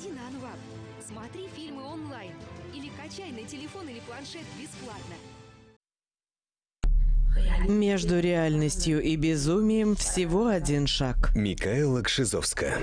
Заходи на Анвап, смотри фильмы онлайн или качай на телефон или планшет бесплатно. Между реальностью и безумием всего один шаг. Микаэла Кшизовска.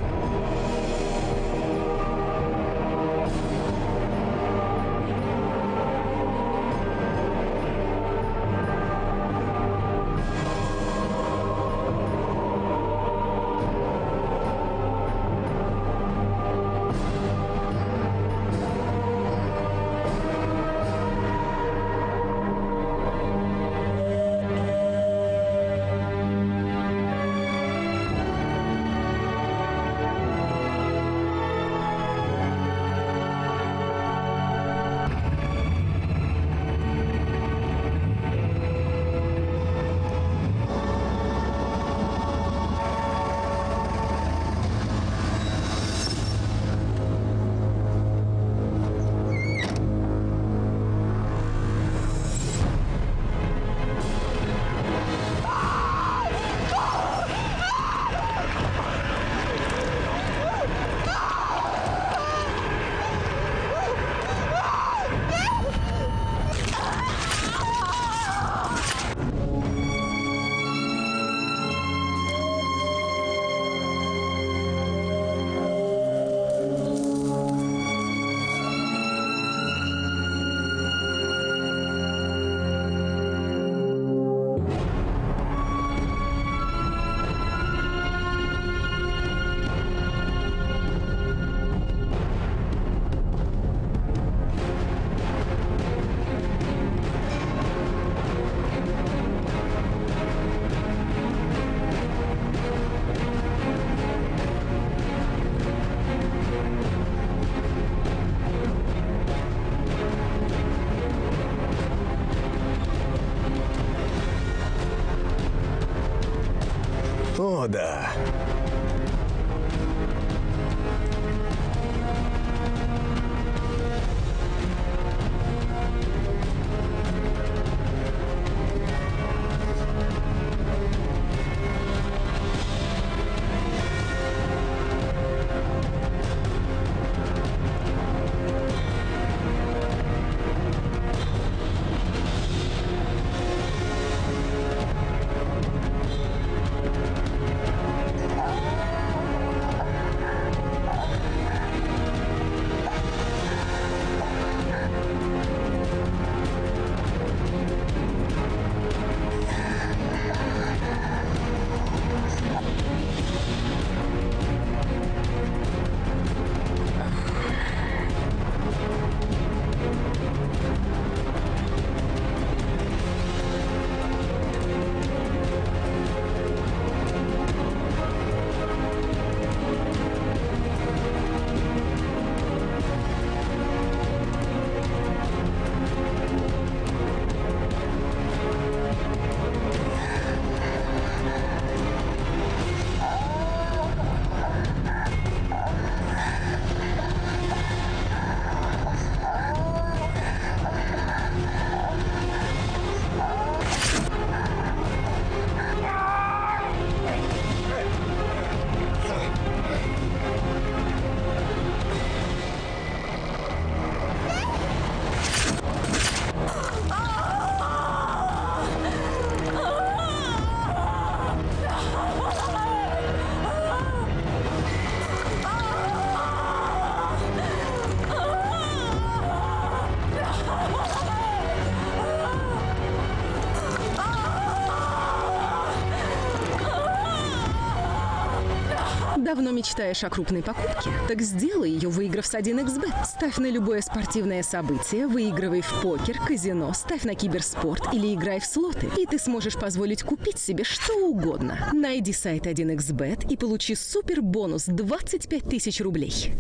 Давно мечтаешь о крупной покупке? Так сделай ее, выиграв с 1xbet. Ставь на любое спортивное событие, выигрывай в покер, казино, ставь на киберспорт или играй в слоты. И ты сможешь позволить купить себе что угодно. Найди сайт 1xbet и получи супер бонус 25 тысяч рублей.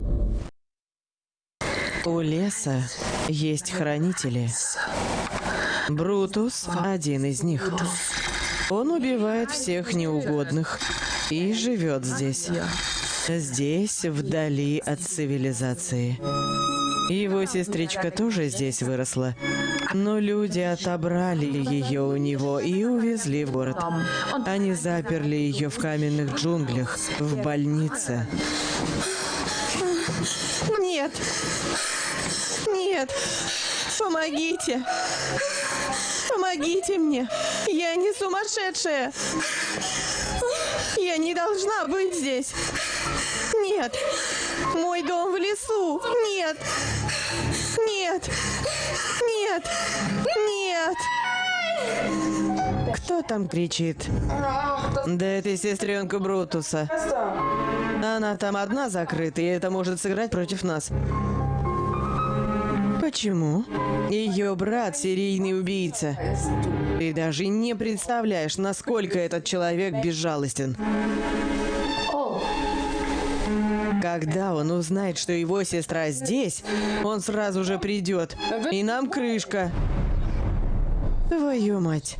У леса есть хранители. Брутус – один из них. Он убивает всех неугодных и живет здесь. Здесь, вдали от цивилизации. Его сестричка тоже здесь выросла. Но люди отобрали ее у него и увезли в город. Они заперли ее в каменных джунглях, в больнице. Нет! Нет! Помогите! Помогите мне! Я не сумасшедшая! Я не должна быть здесь! Нет! Мой дом в лесу! Нет! Нет! Нет! Нет! Кто там кричит? Да это сестренка Брутуса. Она там одна закрыта, и это может сыграть против нас. Почему? Ее брат серийный убийца. Ты даже не представляешь, насколько этот человек безжалостен. Когда он узнает, что его сестра здесь, он сразу же придет. И нам крышка. Твою мать.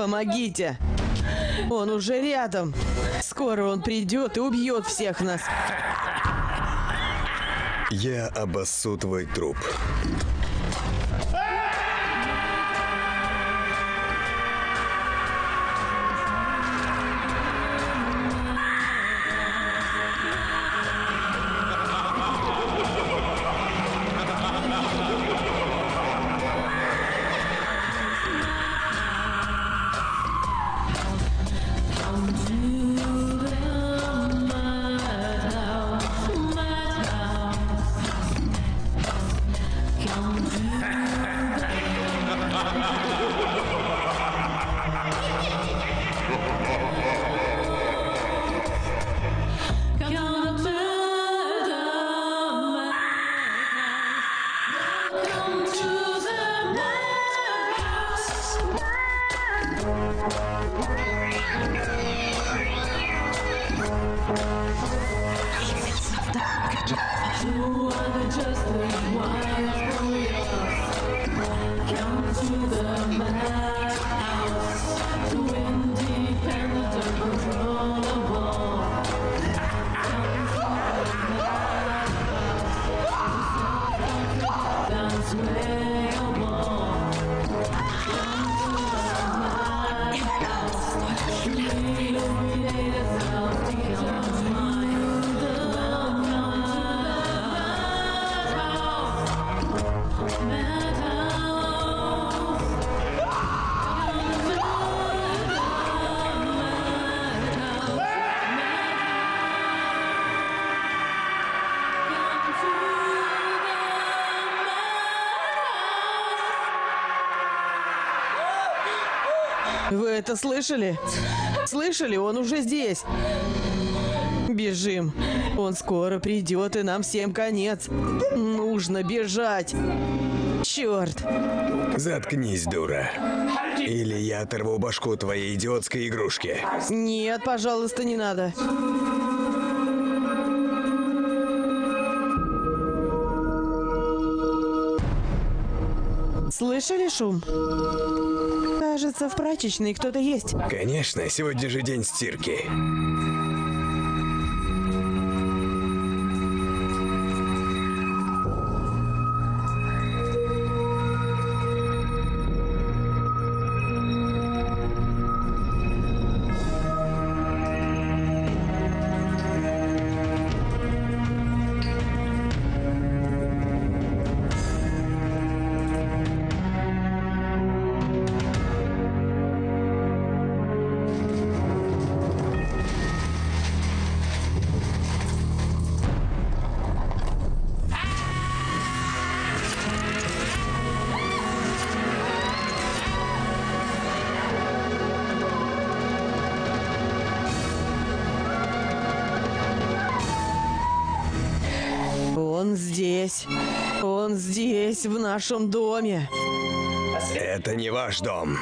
Помогите! Он уже рядом. Скоро он придет и убьет всех нас. Я обоссу твой труп. Слышали? Слышали? Он уже здесь. Бежим. Он скоро придет, и нам всем конец. Нужно бежать. Черт. Заткнись, дура. Или я оторву башку твоей идиотской игрушки. Нет, пожалуйста, не надо. Слышали шум? Кажется, в прачечной кто-то есть. Конечно, сегодня же день стирки. Здесь, в нашем доме. Это не ваш дом.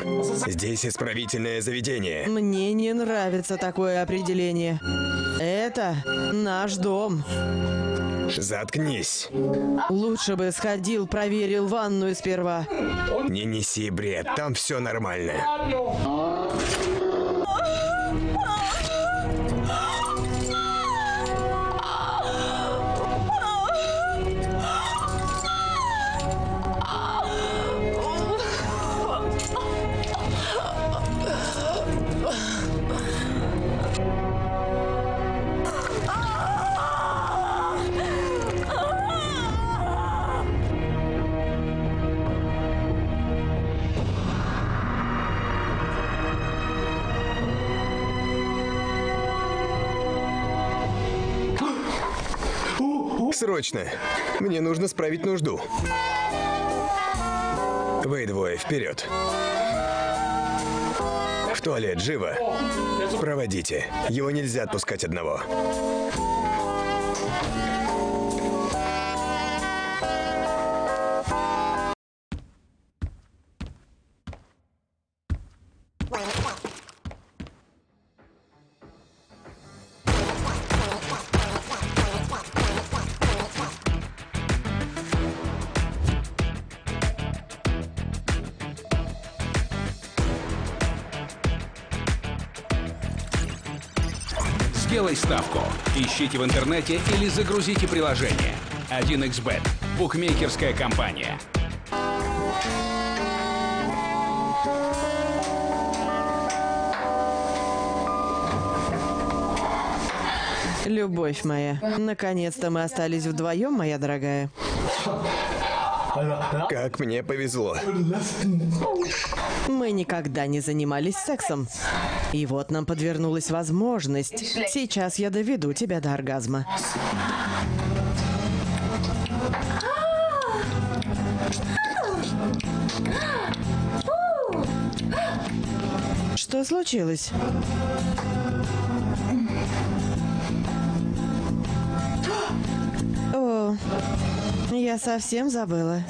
Здесь исправительное заведение. Мне не нравится такое определение. Это наш дом. Заткнись. Лучше бы сходил, проверил ванную сперва. Не неси бред, там все нормально. Срочно! Мне нужно справить нужду. Вы двое вперед. В туалет, живо. Проводите. Его нельзя отпускать одного. Сделай ставку. Ищите в интернете или загрузите приложение. 1xBet. Букмекерская компания. Любовь моя, наконец-то мы остались вдвоем, моя дорогая. Как мне повезло. Мы никогда не занимались сексом. И вот нам подвернулась возможность. Сейчас я доведу тебя до оргазма. Что случилось? О, я совсем забыла.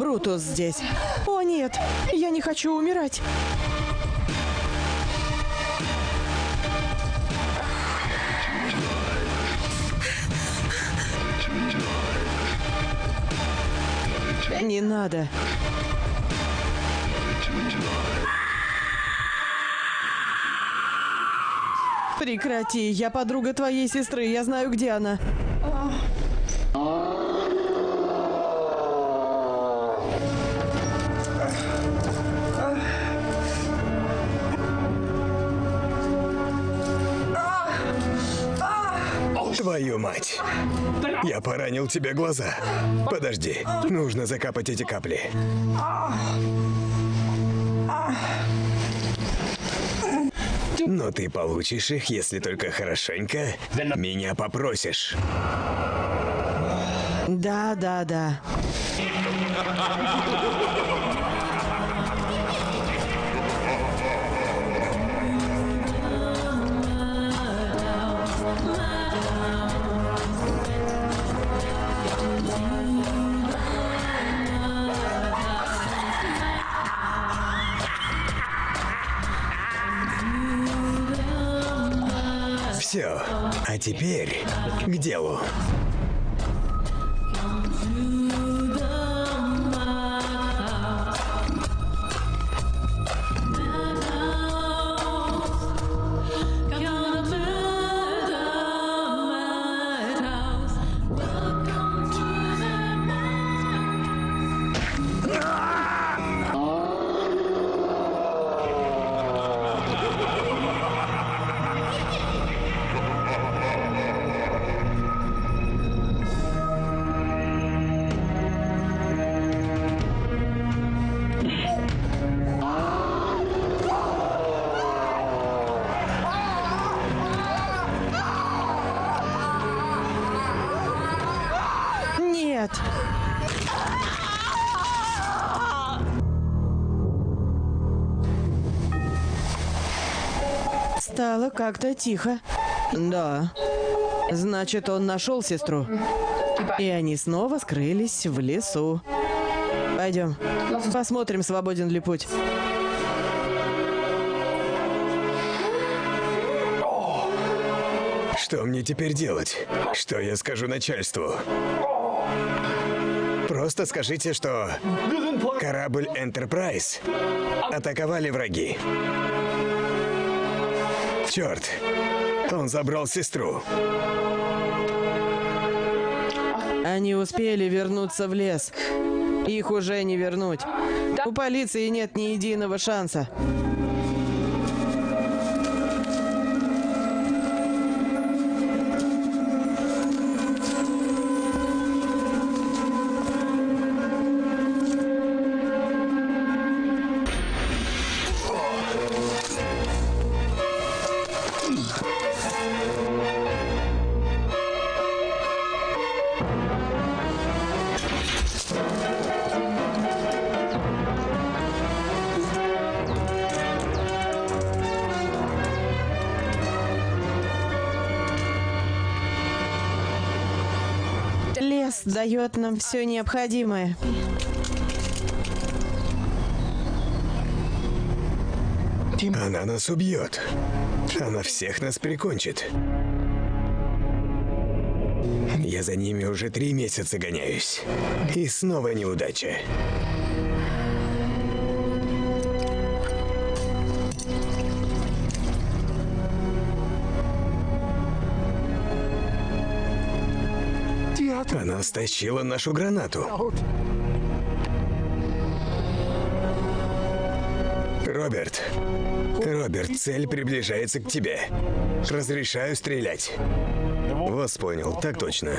Брутус здесь. О нет, я не хочу умирать. Не надо. Прекрати, я подруга твоей сестры, я знаю, где она. Твою мать. Я поранил тебе глаза. Подожди. Нужно закапать эти капли. Но ты получишь их, если только хорошенько меня попросишь. Да, да, да. Все. А теперь к делу. Как-то тихо. Да. Значит, он нашел сестру. И они снова скрылись в лесу. Пойдем. Посмотрим, свободен ли путь. Что мне теперь делать? Что я скажу начальству? Просто скажите, что корабль Enterprise атаковали враги. Черт, он забрал сестру. Они успели вернуться в лес. Их уже не вернуть. У полиции нет ни единого шанса. Дает нам все необходимое. Она нас убьет. Она всех нас прикончит. Я за ними уже три месяца гоняюсь. И снова неудача. Она стащила нашу гранату. Роберт. Роберт, цель приближается к тебе. Разрешаю стрелять. Вас понял, так точно.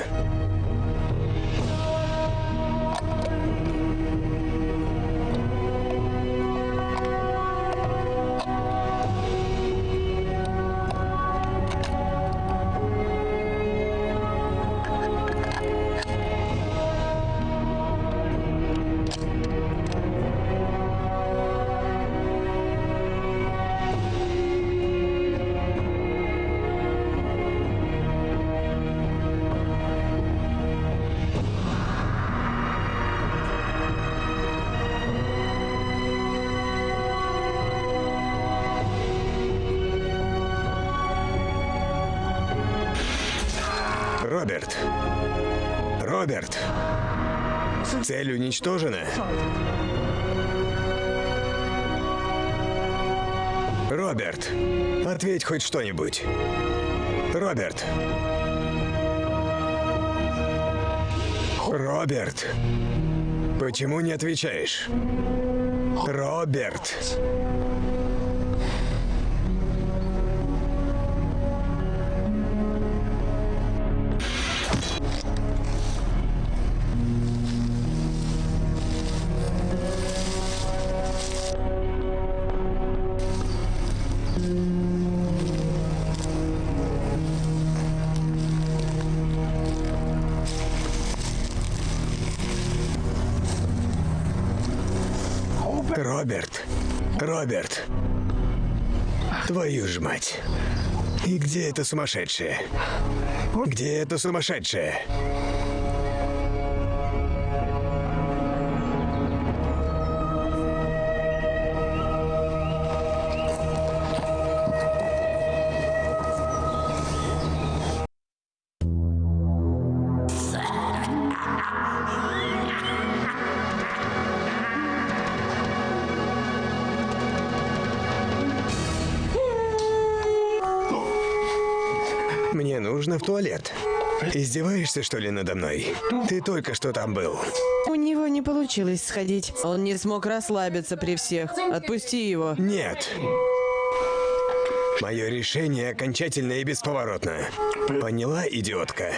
Хоть что-нибудь. Роберт. Роберт. Почему не отвечаешь? Роберт. Твою ж мать. И где эта сумасшедшая? Где эта сумасшедшая? Нужно в туалет. Издеваешься, что ли, надо мной? Ты только что там был. У него не получилось сходить. Он не смог расслабиться при всех. Отпусти его. Нет. Мое решение окончательно и бесповоротно. Поняла, идиотка?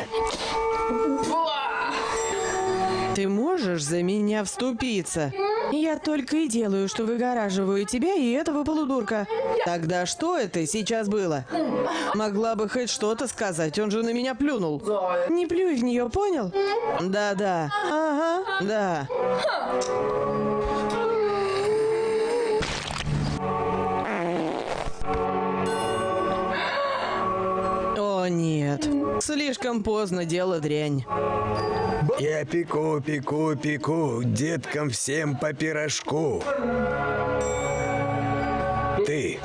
Ты можешь за меня вступиться? Я только и делаю, что выгораживаю тебя и этого полудурка. Тогда что это сейчас было? Могла бы хоть что-то сказать, он же на меня плюнул. Не плюй в нее, понял? Да-да. Ага, да. О, нет. Слишком поздно дело дрянь. Я пеку, пеку, пеку, деткам всем по пирожку. Ты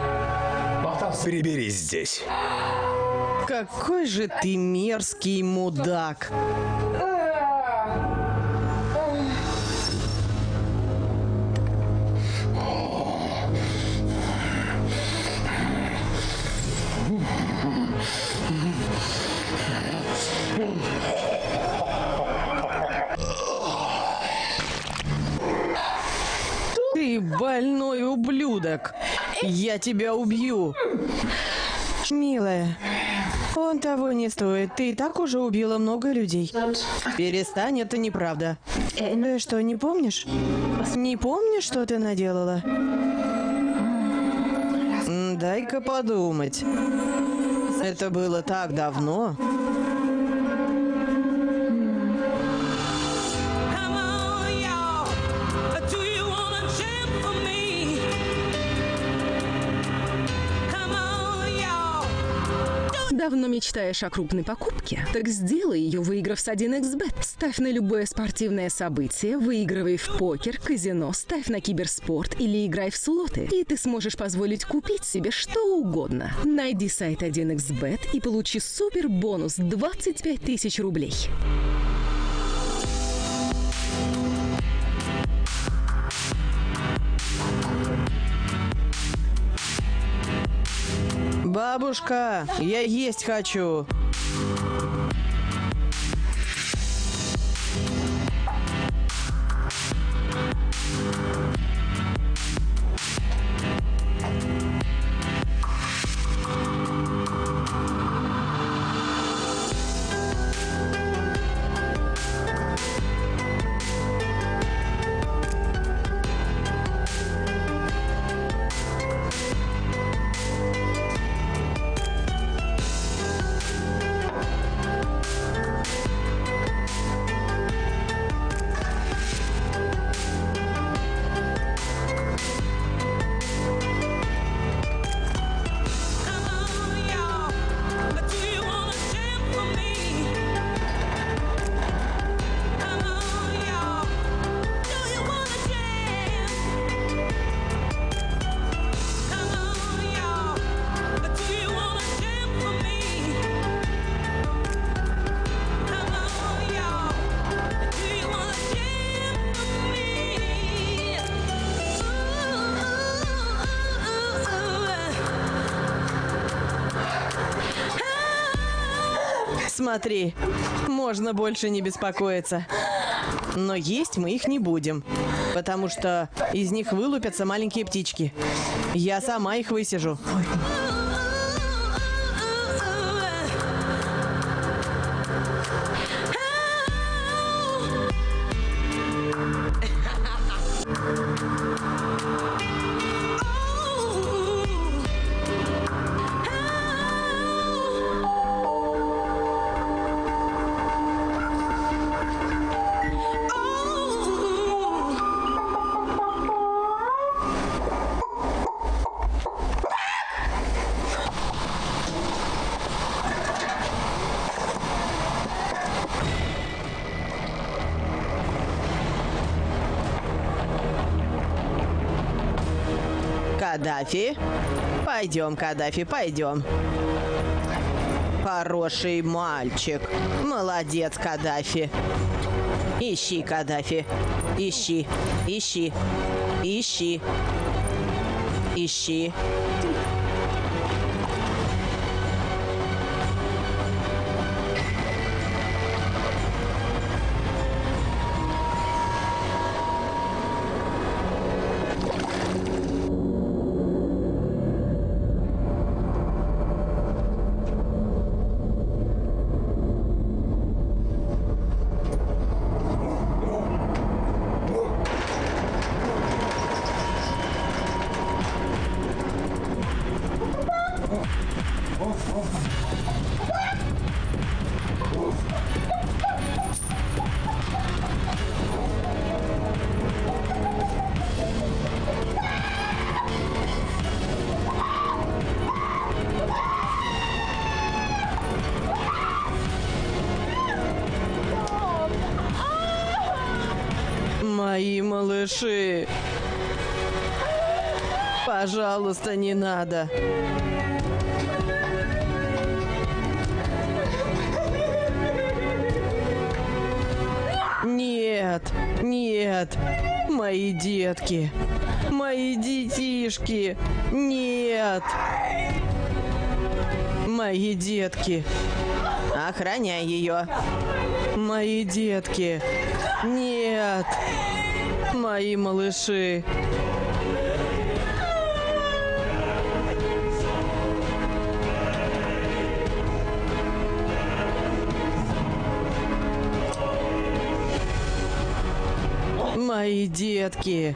приберись здесь. Какой же ты мерзкий мудак. Больной ублюдок. Я тебя убью. Милая, он того не стоит. Ты и так уже убила много людей. Перестань, это неправда. Ты что, не помнишь? Не помнишь, что ты наделала? Дай-ка подумать. Это было так давно. Давно мечтаешь о крупной покупке? Так сделай ее, выиграв с 1xbet. Ставь на любое спортивное событие, выигрывай в покер, казино, ставь на киберспорт или играй в слоты. И ты сможешь позволить купить себе что угодно. Найди сайт 1xbet и получи супер бонус 25 тысяч рублей. Бабушка, я есть хочу. Смотри, можно больше не беспокоиться. Но есть мы их не будем, потому что из них вылупятся маленькие птички. Я сама их высижу. Каддафи. Пойдем, Каддафи, пойдем. Хороший мальчик. Молодец, Каддафи. Ищи, Каддафи. Ищи, ищи, ищи, ищи. Пожалуйста, не надо. Нет, нет, мои детки, мои детишки, нет. Мои детки, охраняй ее. Мои детки, нет. Мои малыши. Мои детки.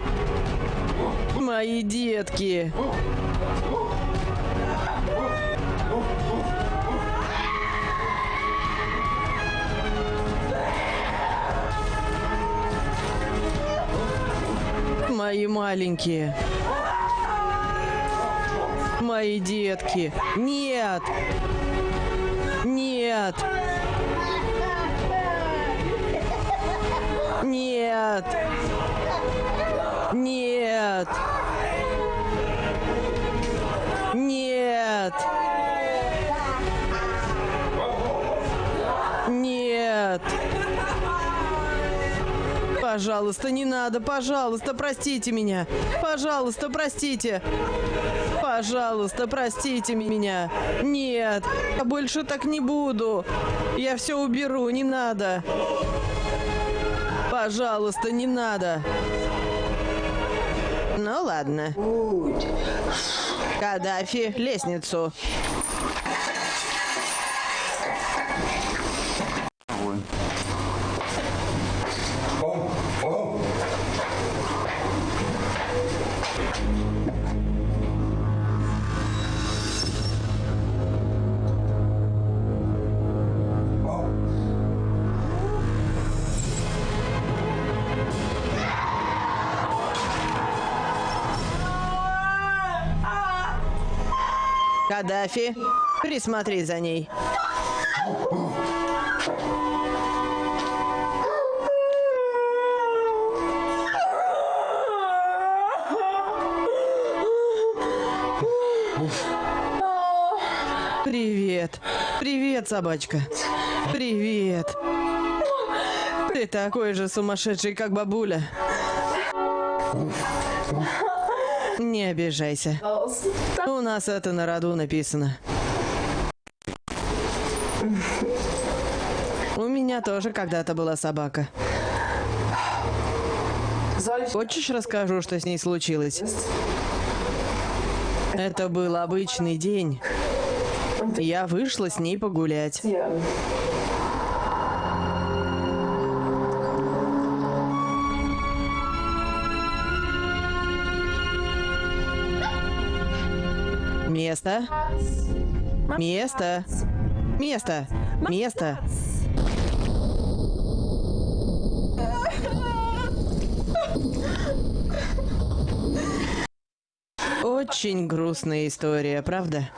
Мои детки. Мои маленькие. Мои детки. Нет. Нет. Нет. Нет. Нет. Нет. Пожалуйста, не надо, пожалуйста, простите меня. Пожалуйста, простите. Пожалуйста, простите меня. Нет, я больше так не буду. Я все уберу, не надо. Пожалуйста, не надо. Ну ладно. Каддафи, лестницу. Каддафи, присмотри за ней. Привет. Привет, собачка. Привет. Ты такой же сумасшедший, как бабуля. Не обижайся. У нас это на роду написано. У меня тоже когда-то была собака. Хочешь, расскажу, что с ней случилось? Это был обычный день. Я вышла с ней погулять. Место. Место. Место. Место. Очень грустная история, правда?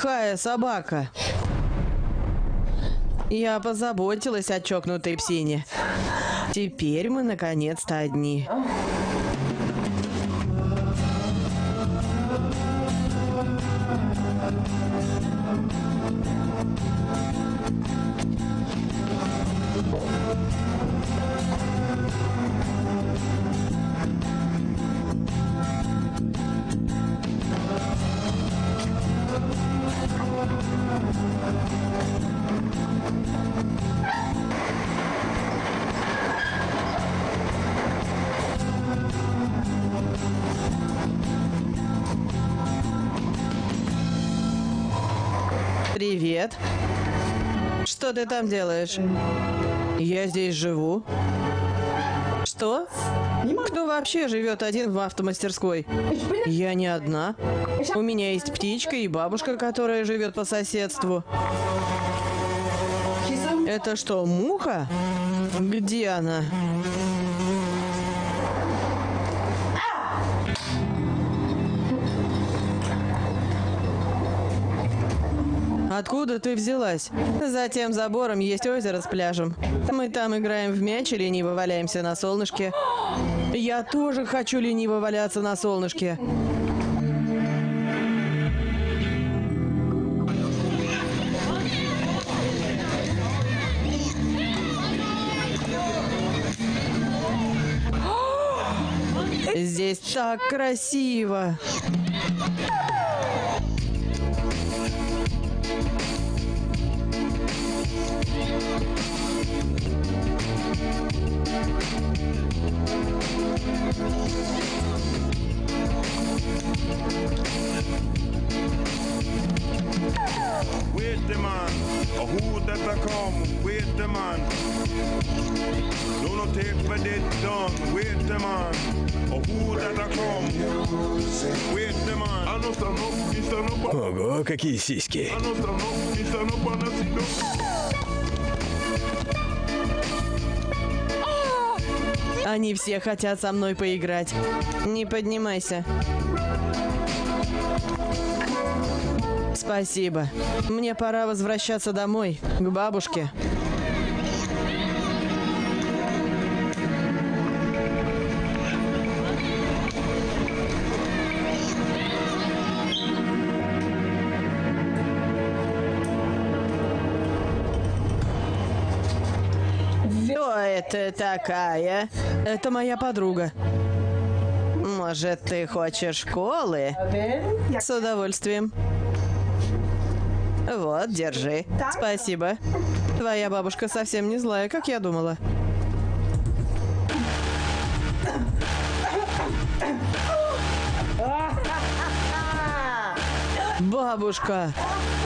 Плохая собака. Я позаботилась о чокнутой псине. Теперь мы наконец-то одни. Привет. Что ты там делаешь? Я здесь живу. Что? Кто вообще живет один в автомастерской? Я не одна. У меня есть птичка и бабушка, которая живет по соседству. Это что, муха? Где она? Откуда ты взялась? За тем забором есть озеро с пляжем. Мы там играем в мяч и лениво валяемся на солнышке. Я тоже хочу лениво валяться на солнышке. Здесь так красиво. Wait the man, or who that a come? Wait the man. Do not take for dead done. Wait the man, or who that a come? Wait the man. I know stand up, you stand up, Ого, какие сиськи. Они все хотят со мной поиграть. Не поднимайся. Спасибо. Мне пора возвращаться домой, к бабушке. Это такая? Это моя подруга. Может, ты хочешь школы? С удовольствием. Вот, держи. Спасибо. Твоя бабушка совсем не злая, как я думала. Бабушка,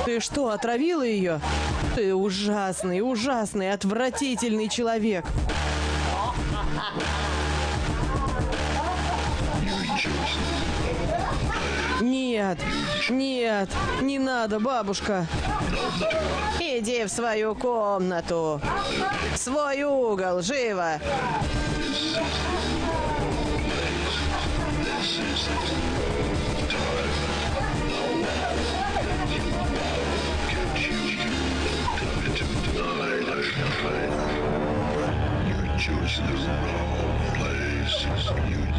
ты что, отравила ее? Ты ужасный, ужасный, отвратительный человек. Нет, нет, не надо, бабушка. Иди в свою комнату. В свой угол, живо.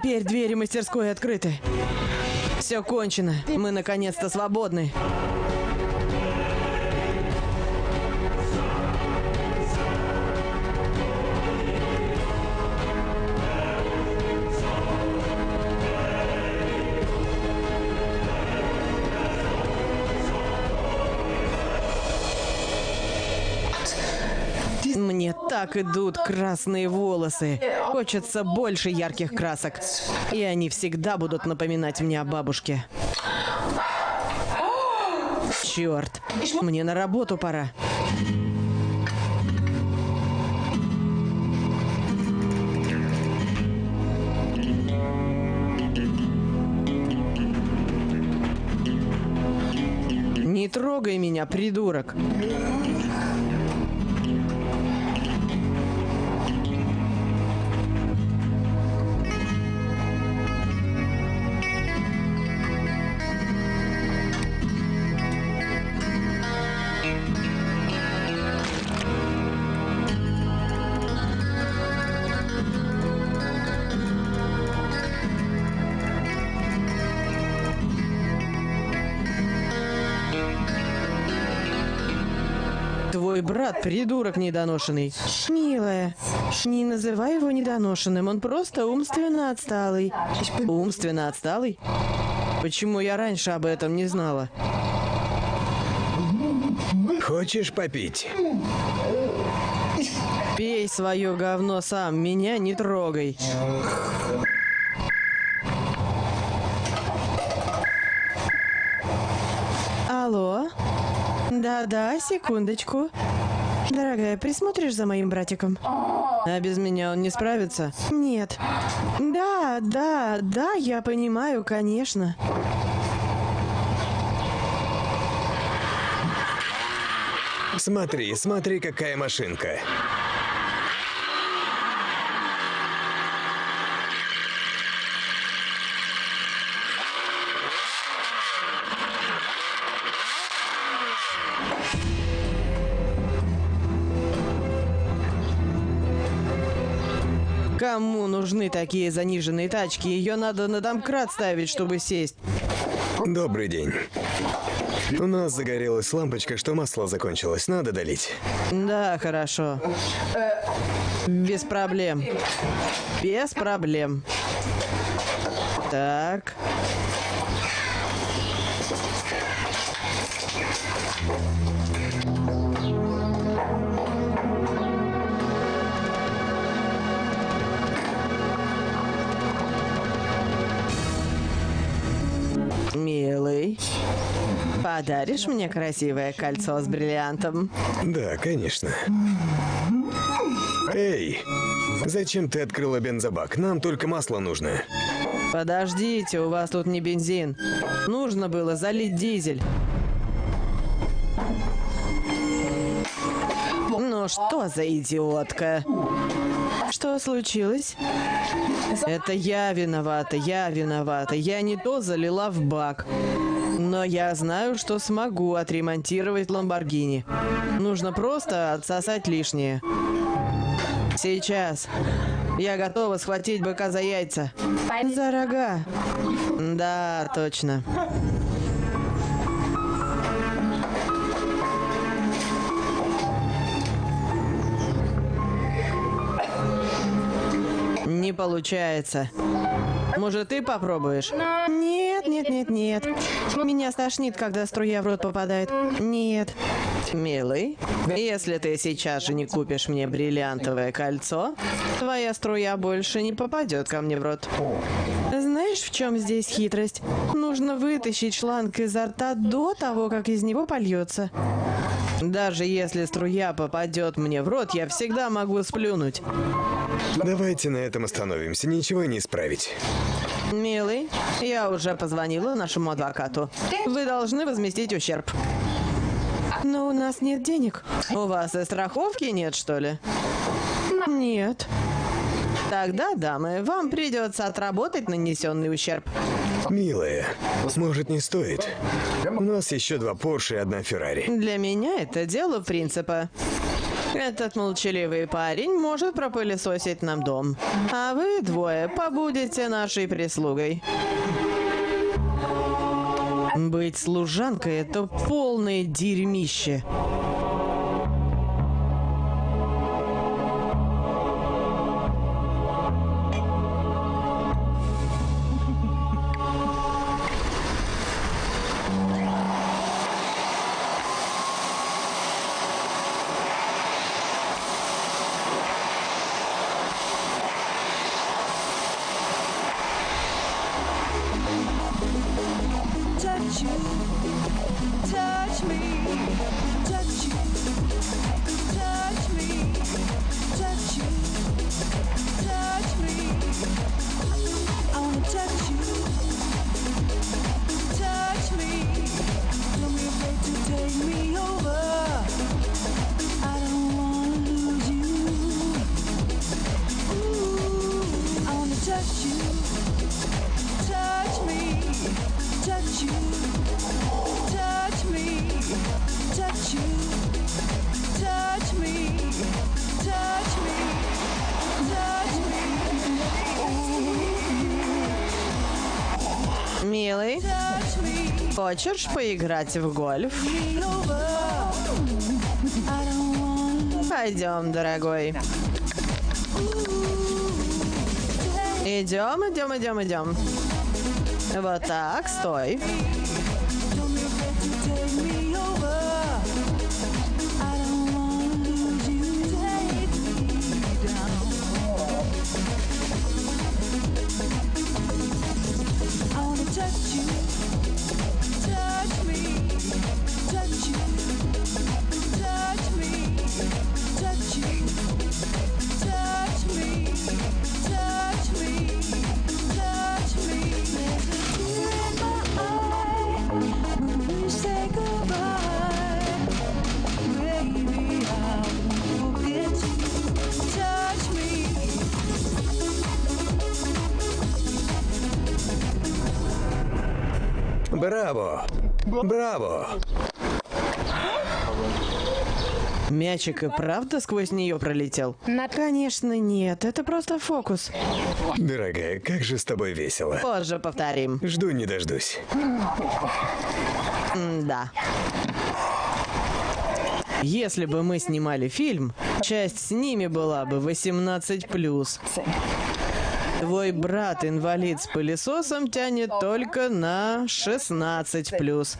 Теперь двери мастерской открыты. Все кончено. Мы наконец-то свободны. Так идут красные волосы. Хочется больше ярких красок. И они всегда будут напоминать мне о бабушке. Черт, мне на работу пора. Не трогай меня, придурок. Придурок недоношенный. Милая, не называй его недоношенным, он просто умственно отсталый. Умственно отсталый? Почему я раньше об этом не знала? Хочешь попить? Пей свое говно сам, меня не трогай. Алло? Да-да, секундочку. Дорогая, присмотришь за моим братиком? А без меня он не справится? Нет. Да, да, да, я понимаю, конечно. Смотри, смотри, какая машинка. Кому нужны такие заниженные тачки? Ее надо на домкрат ставить, чтобы сесть. Добрый день. У нас загорелась лампочка, что масло закончилось. Надо долить. Да, хорошо. Без проблем. Без проблем. Так. Милый, подаришь мне красивое кольцо с бриллиантом? Да, конечно. Эй, зачем ты открыла бензобак? Нам только масло нужно. Подождите, у вас тут не бензин. Нужно было залить дизель. Ну что за идиотка? Что случилось? Это я виновата, я виновата. Я не то залила в бак. Но я знаю, что смогу отремонтировать Ламборгини. Нужно просто отсосать лишнее. Сейчас. Я готова схватить быка за яйца. За рога. Да, точно. Не получается. Может, ты попробуешь? Нет, нет, нет, нет. Меня стошнит, когда струя в рот попадает. Нет. Милый, если ты сейчас же не купишь мне бриллиантовое кольцо, твоя струя больше не попадет ко мне в рот. Знаешь, в чем здесь хитрость? Нужно вытащить шланг изо рта до того, как из него польется. Даже если струя попадет мне в рот, я всегда могу сплюнуть. Давайте на этом остановимся. Ничего не исправить. Милый, я уже позвонила нашему адвокату. Вы должны возместить ущерб. Но у нас нет денег. У вас и страховки нет, что ли? Нет. Тогда, дамы, вам придется отработать нанесенный ущерб. Милая, может не стоит? У нас еще два Порше и одна Феррари. Для меня это дело принципа. Этот молчаливый парень может пропылесосить нам дом, а вы двое побудете нашей прислугой. Быть служанкой — это полное дерьмище. Хочешь поиграть в гольф? Пойдем, дорогой. Идем, идем, идем, идем. Вот так, стой. Мячик и правда сквозь нее пролетел? Конечно, нет. Это просто фокус. Дорогая, как же с тобой весело. Позже повторим. Жду не дождусь. Да. Если бы мы снимали фильм, часть с ними была бы 18+. Твой брат-инвалид с пылесосом тянет только на 16+.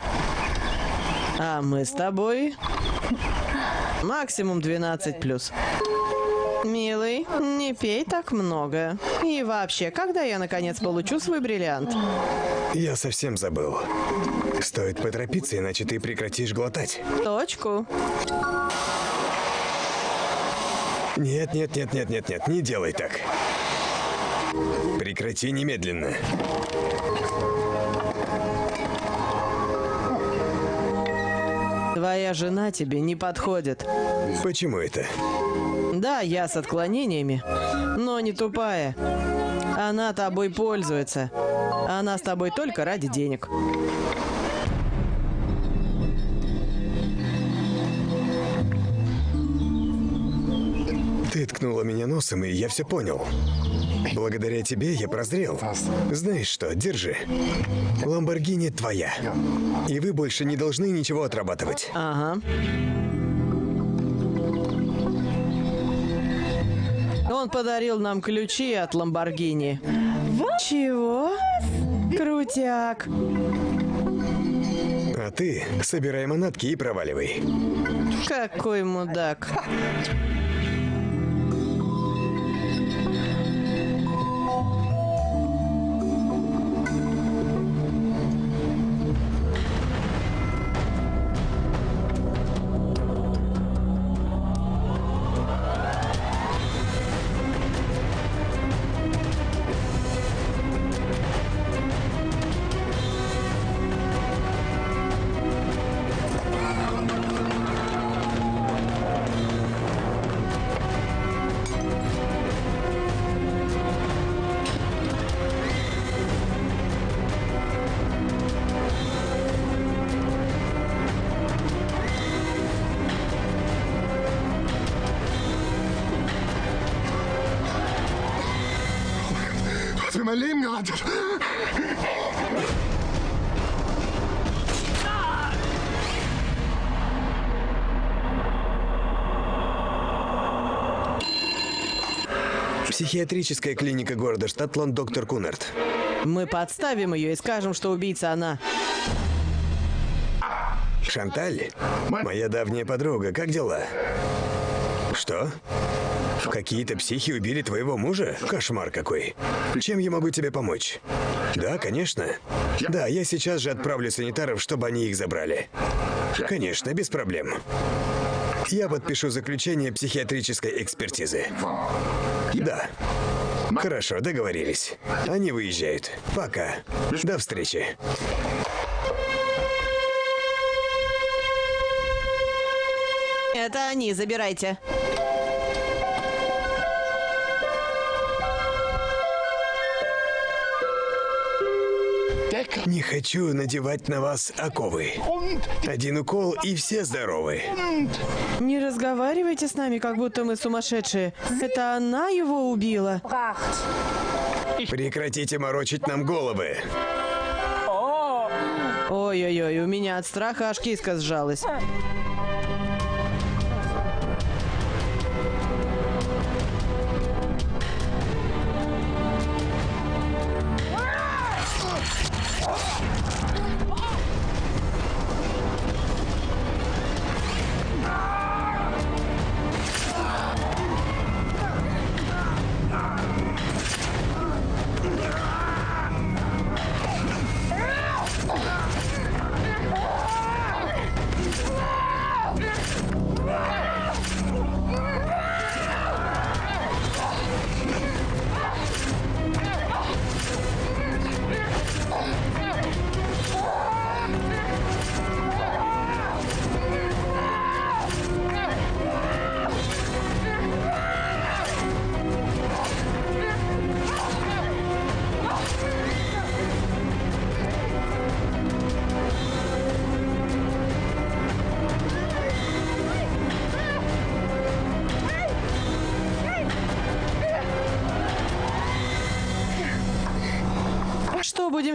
А мы с тобой максимум 12+. Милый, не пей так много. И вообще, когда я наконец получу свой бриллиант? Я совсем забыл. Стоит поторопиться, иначе ты прекратишь глотать. Точку. Нет, нет, нет, нет, нет, нет, не делай так. Прекрати немедленно. Твоя жена тебе не подходит. Почему это? Да, я с отклонениями, но не тупая. Она тобой пользуется. Она с тобой только ради денег. Ткнула меня носом, и я все понял. Благодаря тебе я прозрел. Знаешь что, держи. Ламборгини твоя. И вы больше не должны ничего отрабатывать. Ага. Он подарил нам ключи от Ламборгини. Чего? Крутяк. А ты собирай манатки и проваливай. Какой мудак. Психиатрическая клиника города Штатланд, доктор Кунарт. Мы подставим ее и скажем, что убийца она. Шанталь? Моя давняя подруга, как дела? Что? Какие-то психи убили твоего мужа? Кошмар какой. Чем я могу тебе помочь? Да, конечно. Да, я сейчас же отправлю санитаров, чтобы они их забрали. Конечно, без проблем. Я подпишу заключение психиатрической экспертизы. Да. Хорошо, договорились. Они выезжают. Пока. До встречи. Это они, забирайте. Не хочу надевать на вас оковы. Один укол и все здоровы. Не разговаривайте с нами, как будто мы сумасшедшие. Это она его убила. Прекратите морочить нам головы. Ой-ой-ой, у меня от страха аж киска сжалась.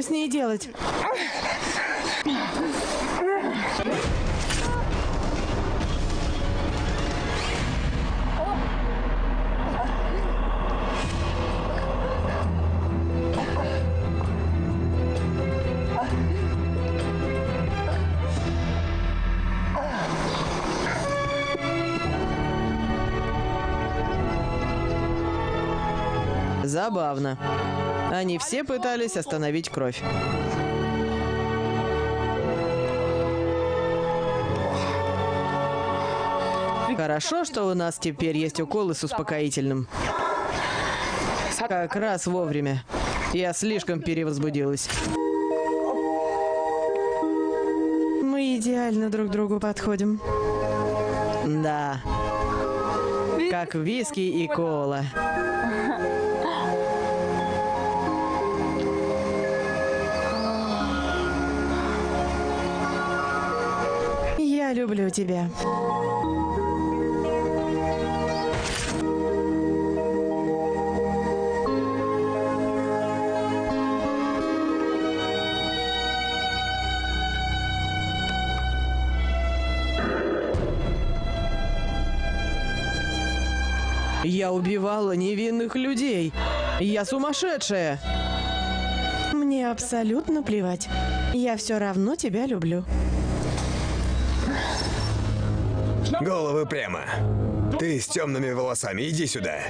С ней делать? Забавно. Они все пытались остановить кровь. Хорошо, что у нас теперь есть уколы с успокоительным. Как раз вовремя. Я слишком перевозбудилась. Мы идеально друг другу подходим. Да. Как виски и кола. Люблю тебя. Я убивала невинных людей. Я сумасшедшая. Мне абсолютно плевать. Я все равно тебя люблю. Головы прямо. Ты с темными волосами, иди сюда.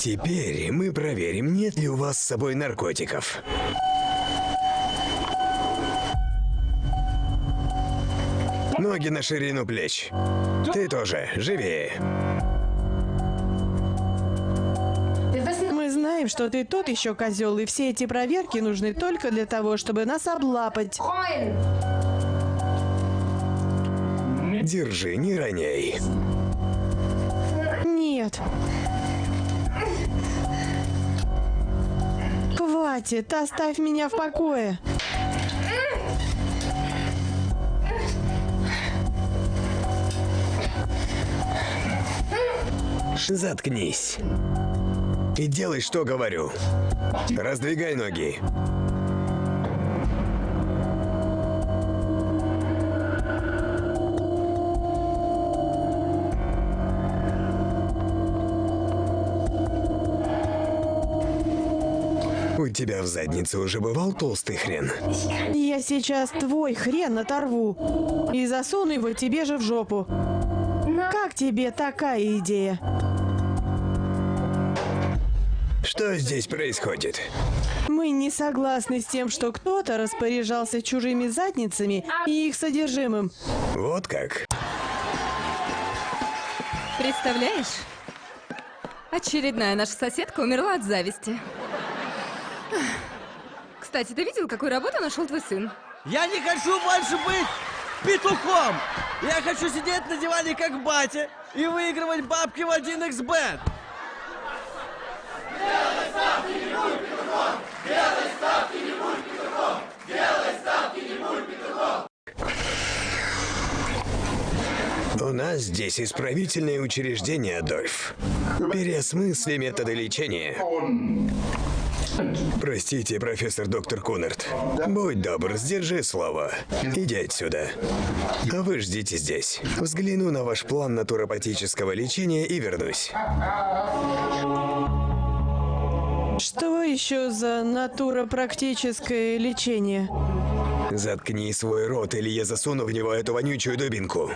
Теперь мы проверим, нет ли у вас с собой наркотиков. Ноги на ширину плеч. Ты тоже, живее. Знаем, что ты тот еще козел, и все эти проверки нужны только для того, чтобы нас облапать. Держи, не роняй. Нет. Хватит, оставь меня в покое. Заткнись. И делай, что говорю. Раздвигай ноги. У тебя в заднице уже бывал толстый хрен? Я сейчас твой хрен оторву и засуну его тебе же в жопу. Как тебе такая идея? Что здесь происходит? Мы не согласны с тем, что кто-то распоряжался чужими задницами и их содержимым. Вот как? Представляешь? Очередная наша соседка умерла от зависти. Кстати, ты видел, какую работу нашел твой сын? Я не хочу больше быть петухом! Я хочу сидеть на диване как батя и выигрывать бабки в 1xbet! У нас здесь исправительное учреждение, Адольф. Переосмысли методы лечения. Простите, профессор доктор Кунарт. Будь добр, сдержи слово. Иди отсюда. А вы ждите здесь. Взгляну на ваш план натуропатического лечения и вернусь. Что еще за натуропрактическое лечение? Заткни свой рот, или я засуну в него эту вонючую дубинку.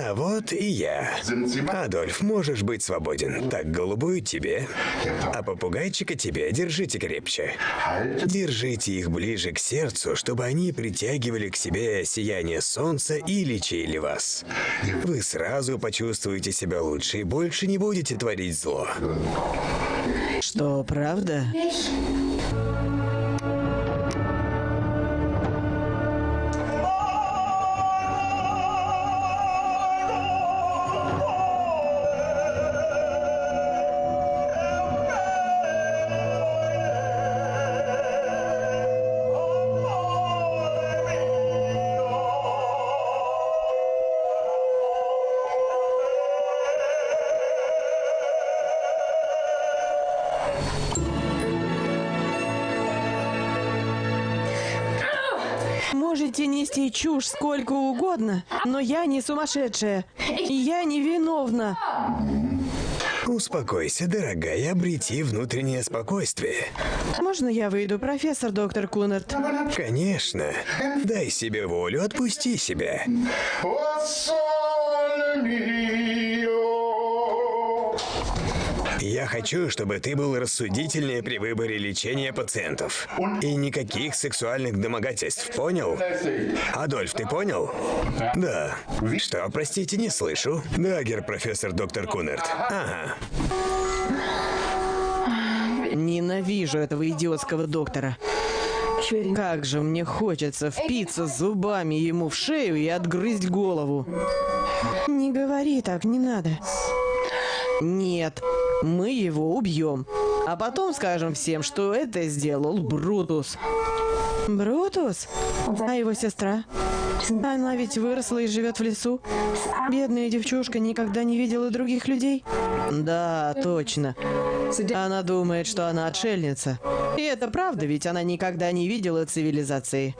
А вот и я. Адольф, можешь быть свободен. Так, голубую тебе, а попугайчика тебе держите крепче. Держите их ближе к сердцу, чтобы они притягивали к себе сияние солнца и лечили вас. Вы сразу почувствуете себя лучше и больше не будете творить зло. Что, правда? Можете нести чушь сколько угодно, но я не сумасшедшая. И я не виновна. Успокойся, дорогая, обрети внутреннее спокойствие. Можно я выйду, профессор доктор Кунарт? Конечно. Дай себе волю, отпусти себя. Хочу, чтобы ты был рассудительнее при выборе лечения пациентов. И никаких сексуальных домогательств, понял? Адольф, ты понял? Да. Что, простите, не слышу. Да, гер профессор доктор Кунерт. Ага. Ненавижу этого идиотского доктора. Как же мне хочется впиться зубами ему в шею и отгрызть голову. Не говори так, не надо. Нет, мы его убьем. А потом скажем всем, что это сделал Брутус. Брутус? А его сестра? Она ведь выросла и живет в лесу. Бедная девчушка никогда не видела других людей. Да, точно. Она думает, что она отшельница. И это правда, ведь она никогда не видела цивилизации.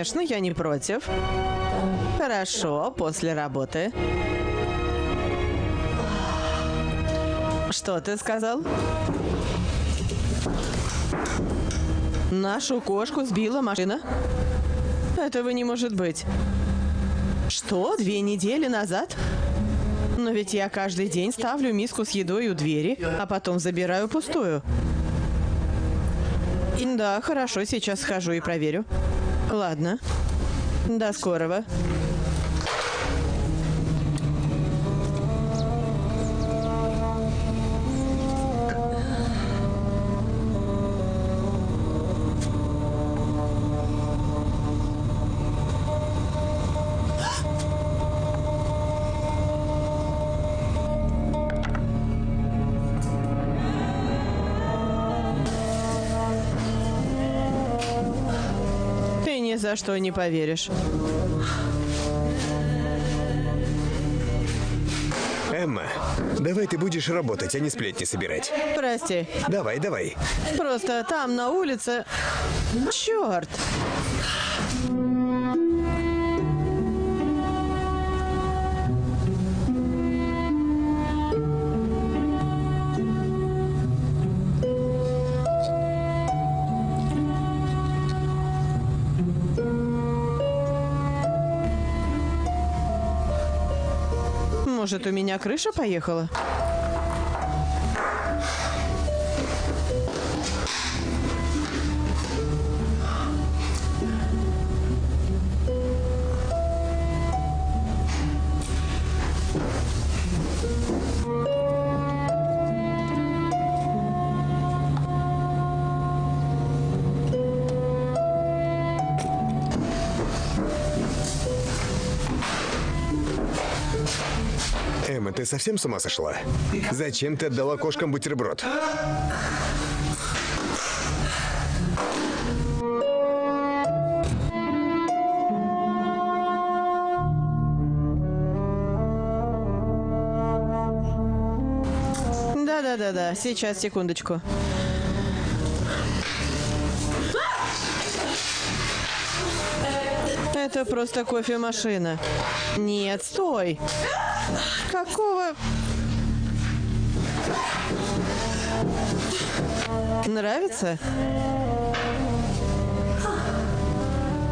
Конечно, я не против. Хорошо, после работы. Что ты сказал? Нашу кошку сбила машина? Этого не может быть. Что, две недели назад? Но ведь я каждый день ставлю миску с едой у двери, а потом забираю пустую. Да, хорошо, сейчас схожу и проверю. Ладно. До скорого. За что не поверишь. Эмма, давай ты будешь работать, а не сплетни собирать. Прости. Давай, давай. Просто там на улице... Черт! Может, у меня крыша поехала? Совсем с ума сошла? Зачем ты отдала кошкам бутерброд? Да-да-да-да, сейчас, секундочку. Это просто кофемашина. Нет, стой. Какого... Нравится?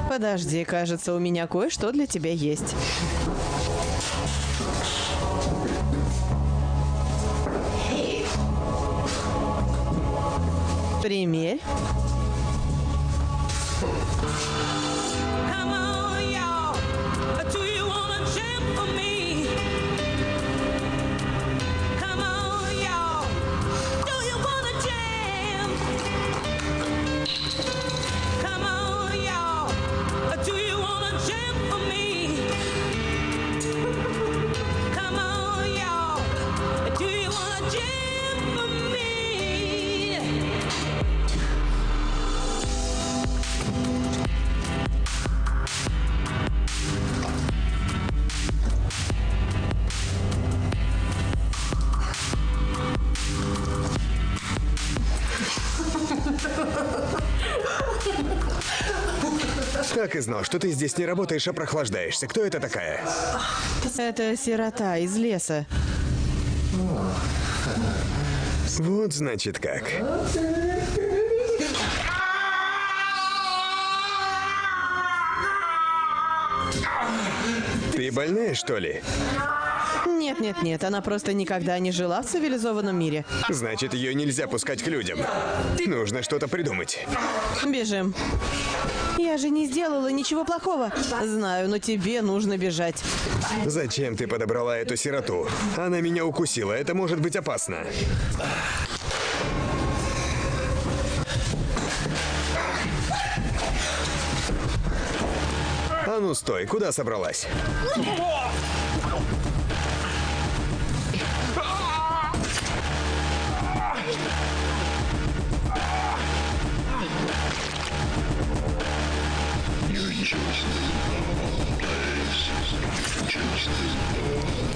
Подожди, кажется, у меня кое-что для тебя есть. Примерь. Так и знал, что ты здесь не работаешь, а прохлаждаешься. Кто это такая? Это сирота из леса. Вот значит как. Ты больная, что ли? Нет-нет-нет, она просто никогда не жила в цивилизованном мире. Значит, ее нельзя пускать к людям. Нужно что-то придумать. Бежим. Я же не сделала ничего плохого. Знаю, но тебе нужно бежать. Зачем ты подобрала эту сироту? Она меня укусила, это может быть опасно. А ну стой, куда собралась? していて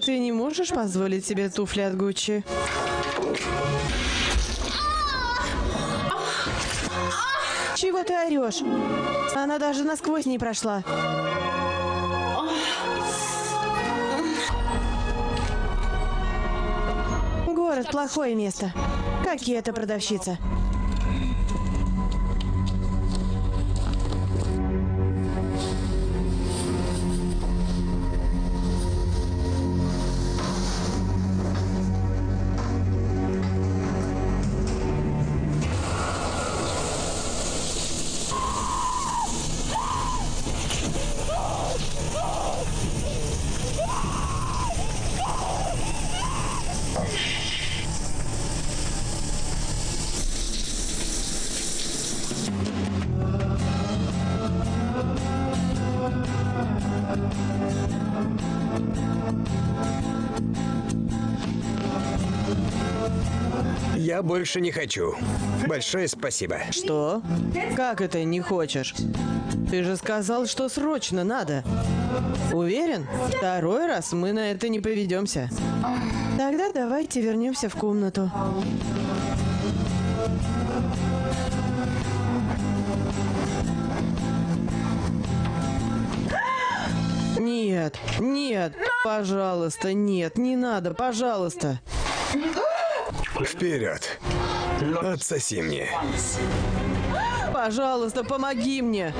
ты не можешь позволить себе туфли от Гуччи. Чего ты орешь? Она даже насквозь не прошла. Город плохое место. Какие это продавщица? Я больше не хочу. Большое спасибо. Что? Как это не хочешь? Ты же сказал, что срочно надо. Уверен? Второй раз мы на это не поведемся. Тогда давайте вернемся в комнату. Нет, нет, пожалуйста, нет, не надо, пожалуйста. Вперед. Отсоси мне. Пожалуйста, помоги мне.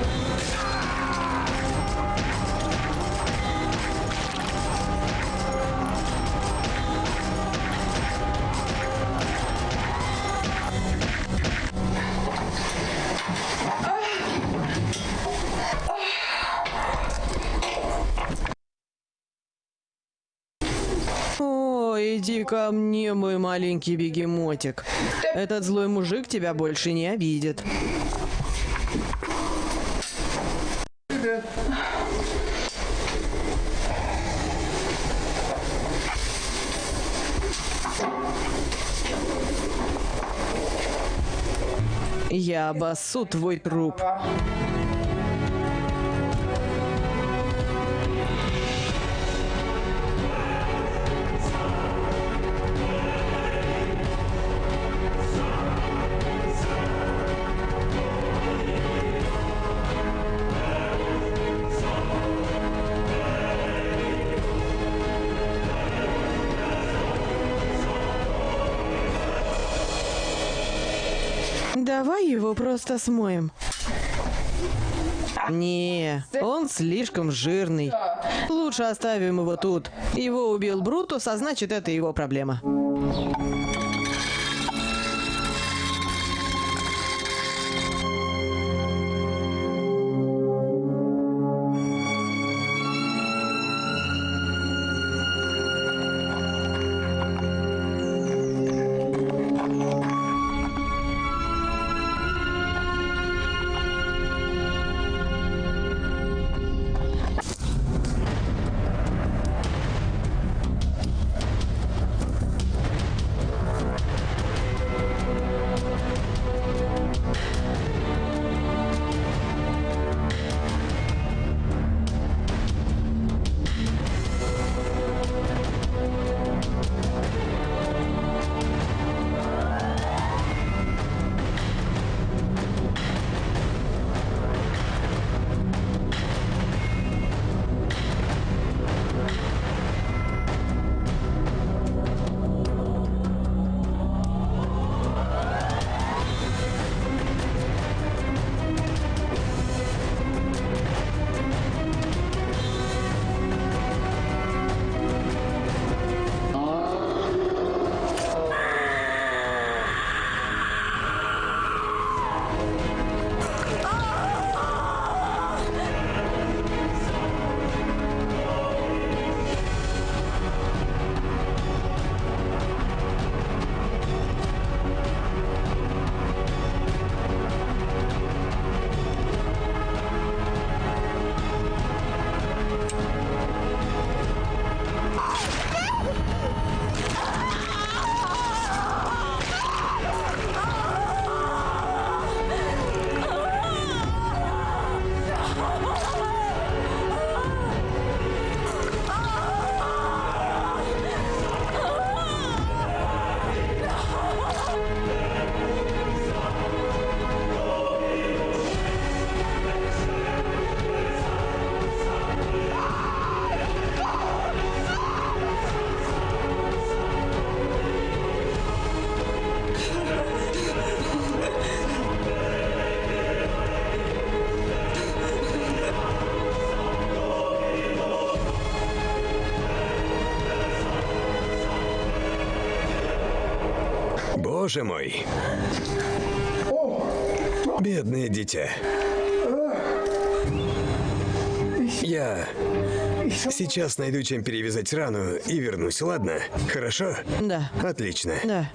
Иди ко мне, мой маленький бегемотик. Этот злой мужик тебя больше не обидит. Я обоссу твой труп. Его просто смоем. Не, он слишком жирный. Лучше оставим его тут. Его убил Брутус, а значит, это его проблема. Боже мой. Бедное дитя. Я сейчас найду, чем перевязать рану и вернусь, ладно? Хорошо? Да. Отлично. Да.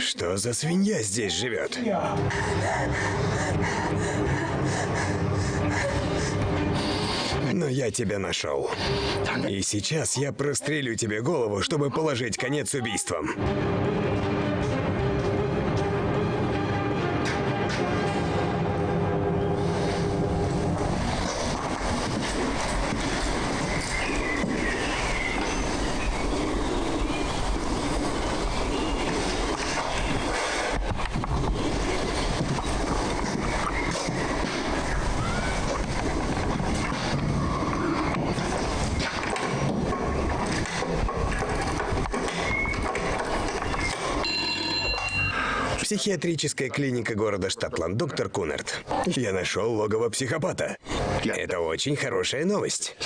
Что за свинья здесь живет? Но я тебя нашел. И сейчас я прострелю тебе голову, чтобы положить конец убийствам. Психиатрическая клиника города Штатланд, доктор Кунарт. Я нашел логово психопата. Это очень хорошая новость.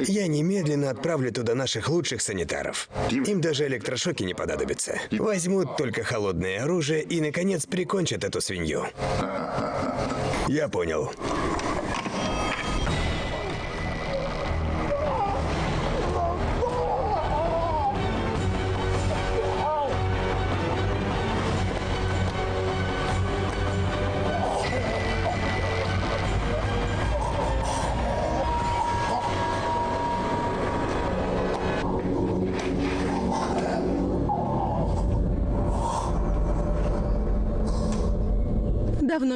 Я немедленно отправлю туда наших лучших санитаров. Им даже электрошоки не понадобятся. Возьмут только холодное оружие и, наконец, прикончат эту свинью. Я понял.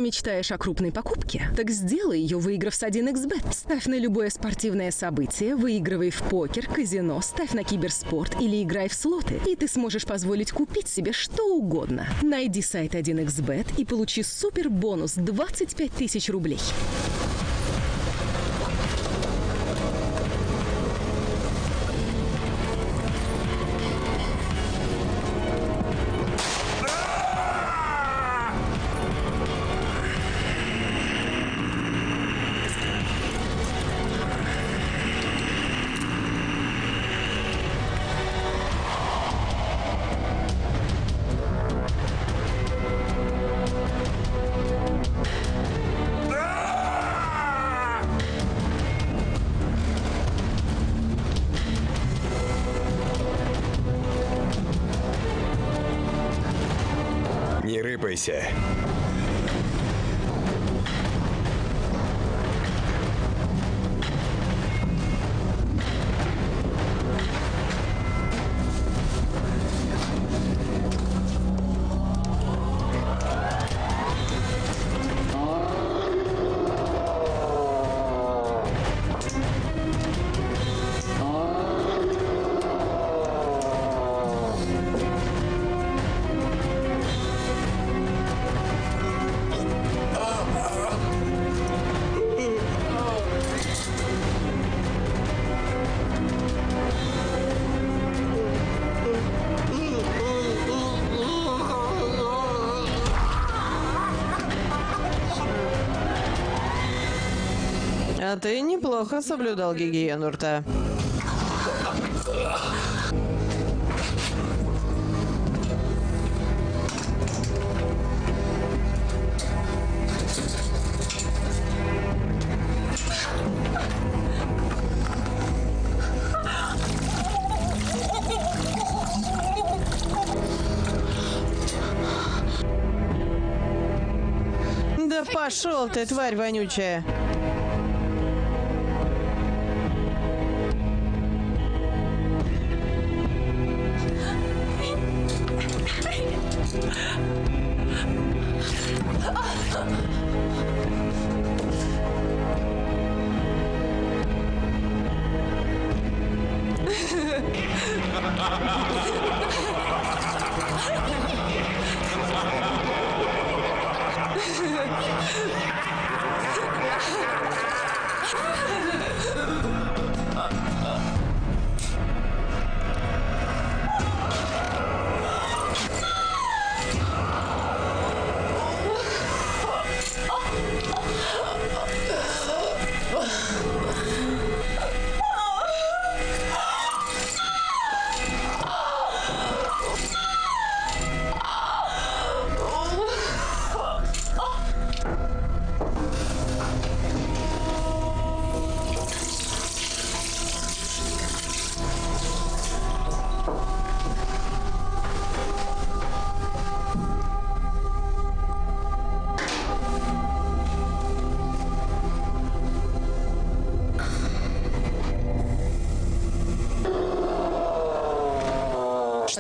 Давно мечтаешь о крупной покупке? Так сделай ее, выиграв с 1xbet. Ставь на любое спортивное событие, выигрывай в покер, казино, ставь на киберспорт или играй в слоты, и ты сможешь позволить купить себе что угодно. Найди сайт 1xbet и получи супер бонус 25 тысяч рублей. Не соблюдал гигиену рта. Да пошел ты, тварь вонючая.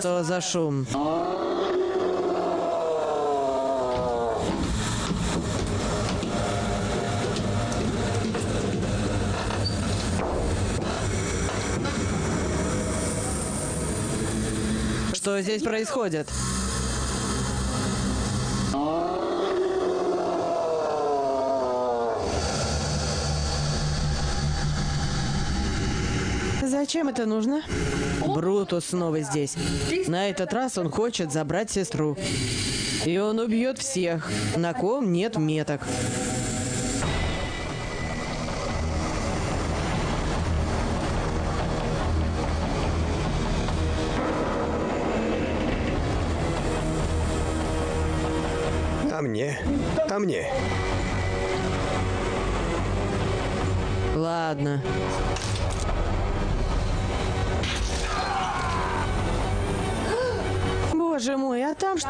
Что за шум? Что здесь происходит? Зачем это нужно? Брутус снова здесь. На этот раз он хочет забрать сестру. И он убьет всех, на ком нет меток. А мне? А мне?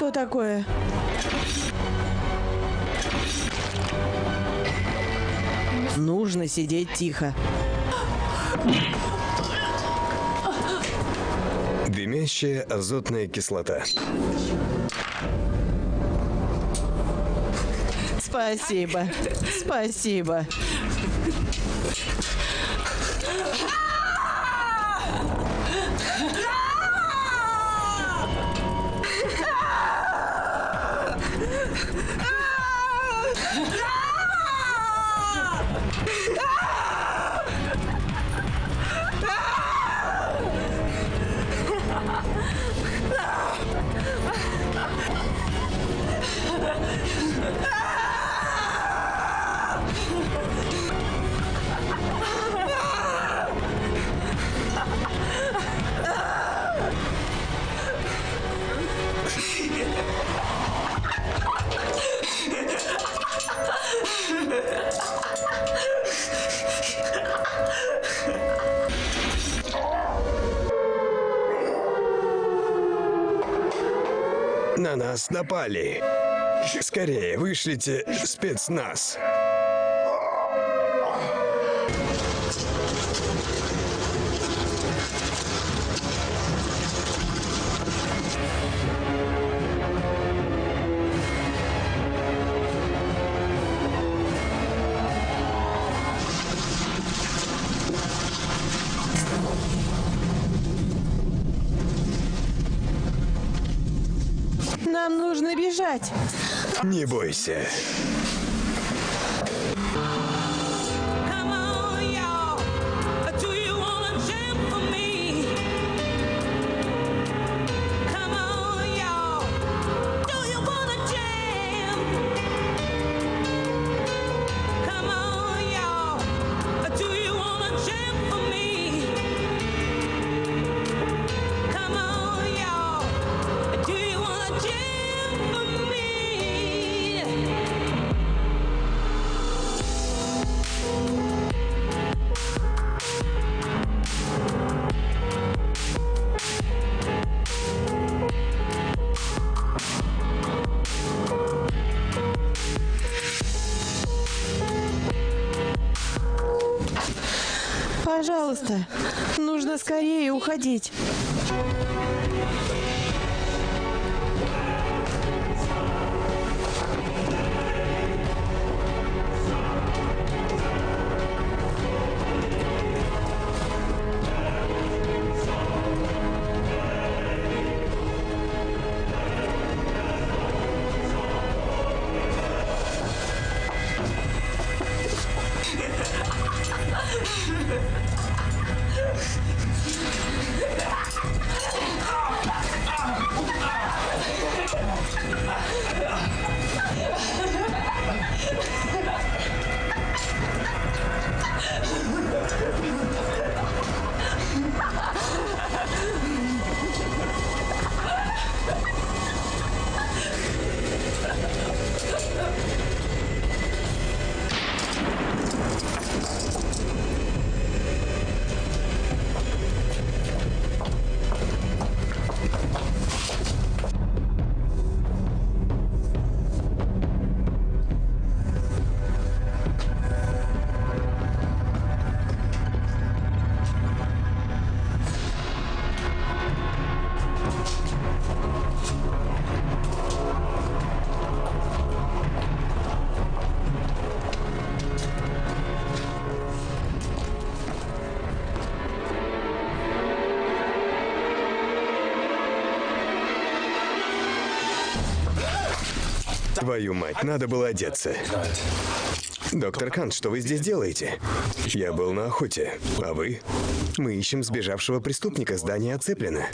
Что такое? Нужно сидеть тихо. Дымящая азотная кислота. Спасибо. Спасибо. Нас напали. Скорее, вышлите спецназ. Не бойся. Скорее Твою мать, надо было одеться. Доктор Кант, что вы здесь делаете? Я был на охоте. А вы? Мы ищем сбежавшего преступника. Здание оцеплено.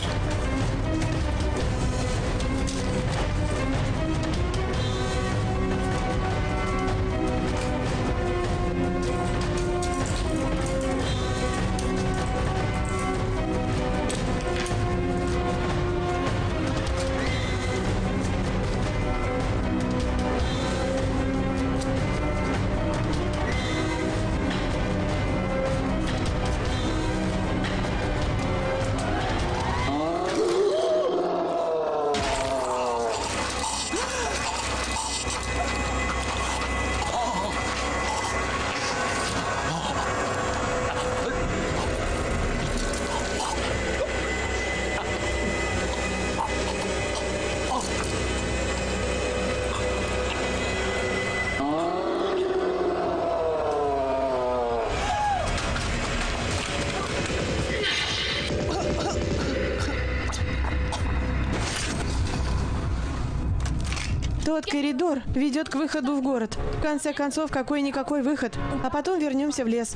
Ведет к выходу в город. В конце концов, какой-никакой выход. А потом вернемся в лес.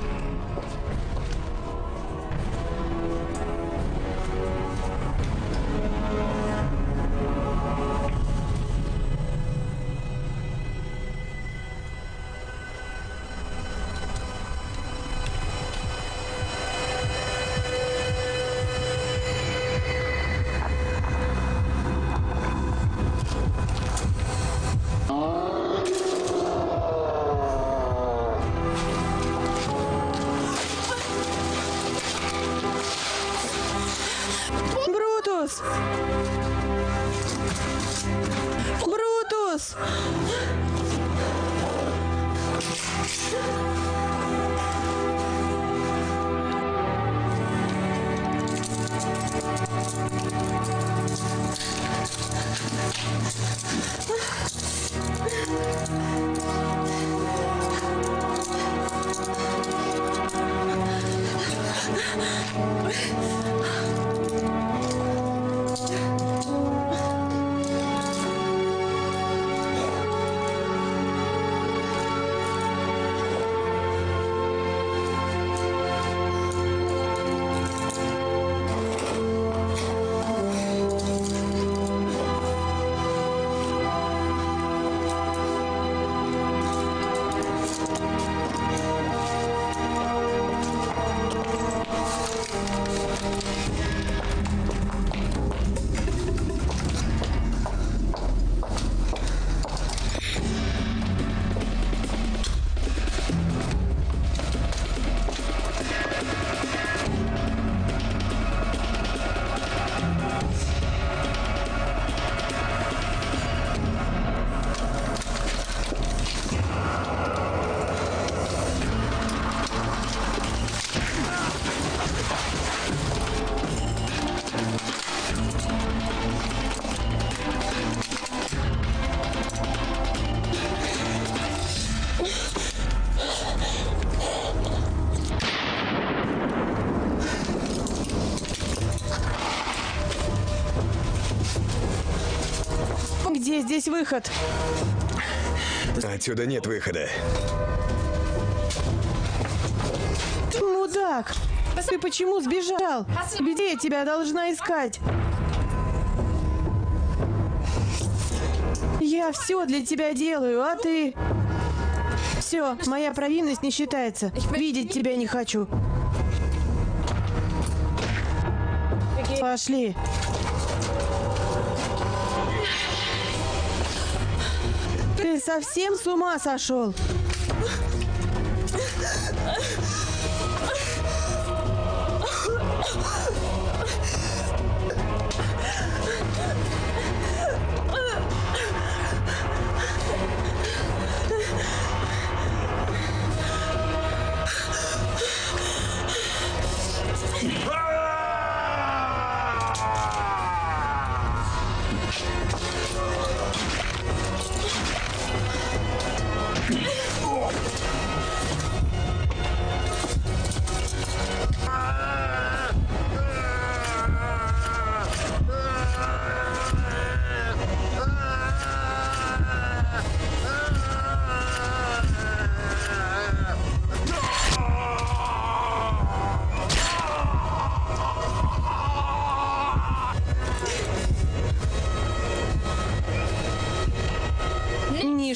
Здесь выход? Отсюда нет выхода. Мудак! Ты почему сбежал? Где я тебя должна искать? Я все для тебя делаю, а ты... Все, моя провинность не считается. Видеть тебя не хочу. Пошли. Совсем с ума сошел?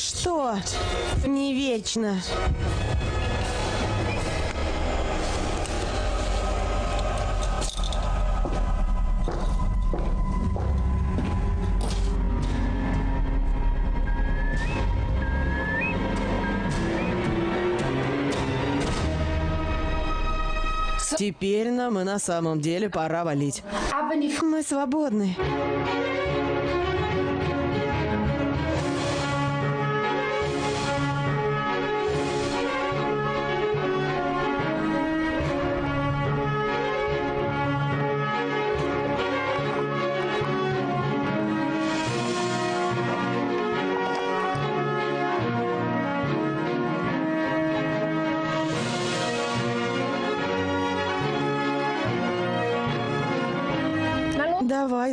Ничто не вечно. Теперь нам и на самом деле пора валить. Мы свободны.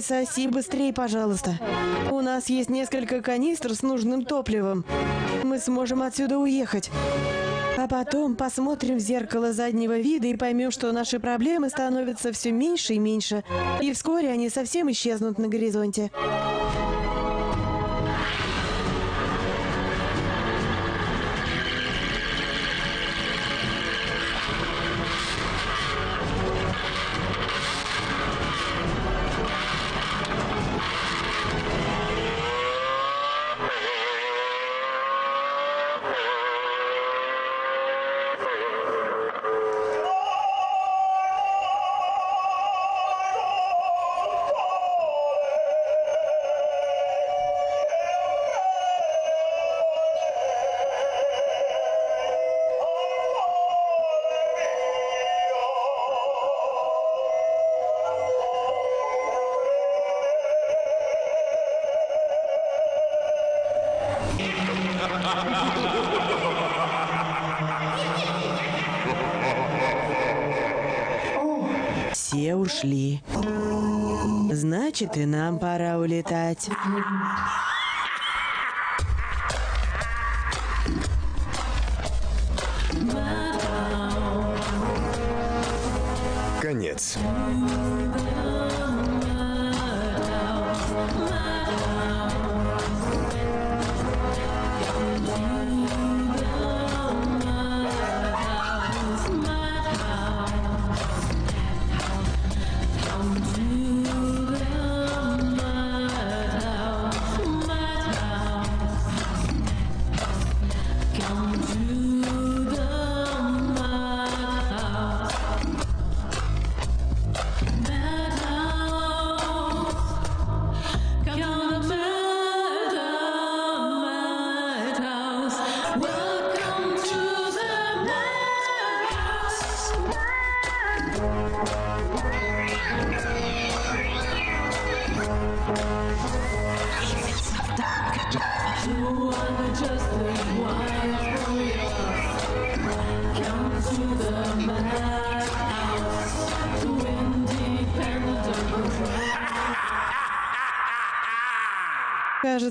Соси быстрее, пожалуйста. У нас есть несколько канистр с нужным топливом. Мы сможем отсюда уехать. А потом посмотрим в зеркало заднего вида и поймем, что наши проблемы становятся все меньше и меньше. И вскоре они совсем исчезнут на горизонте. Значит, и нам пора улетать. Конец.